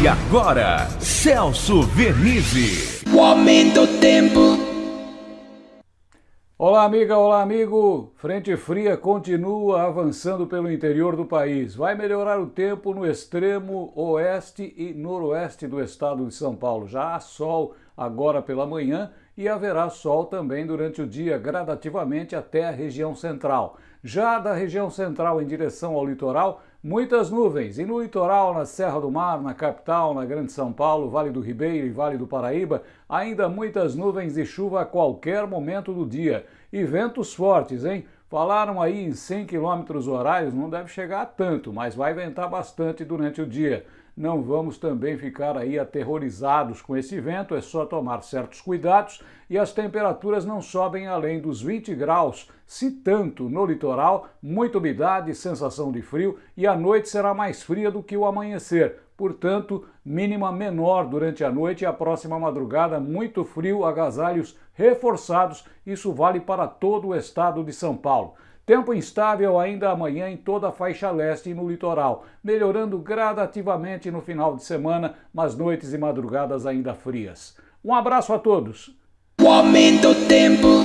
E agora, Celso Vernizzi. O aumento do tempo. Olá, amiga, olá, amigo. Frente fria continua avançando pelo interior do país. Vai melhorar o tempo no extremo oeste e noroeste do estado de São Paulo. Já há sol agora pela manhã e haverá sol também durante o dia, gradativamente até a região central. Já da região central em direção ao litoral, muitas nuvens. E no litoral, na Serra do Mar, na capital, na Grande São Paulo, Vale do Ribeiro e Vale do Paraíba, ainda muitas nuvens e chuva a qualquer momento do dia. E ventos fortes, hein? Falaram aí em 100 km horários, não deve chegar a tanto, mas vai ventar bastante durante o dia. Não vamos também ficar aí aterrorizados com esse vento, é só tomar certos cuidados e as temperaturas não sobem além dos 20 graus, se tanto no litoral, muita umidade, sensação de frio e a noite será mais fria do que o amanhecer. Portanto, mínima menor durante a noite e a próxima madrugada, muito frio, agasalhos reforçados. Isso vale para todo o estado de São Paulo. Tempo instável ainda amanhã em toda a faixa leste e no litoral, melhorando gradativamente no final de semana, mas noites e madrugadas ainda frias. Um abraço a todos. O aumento tempo.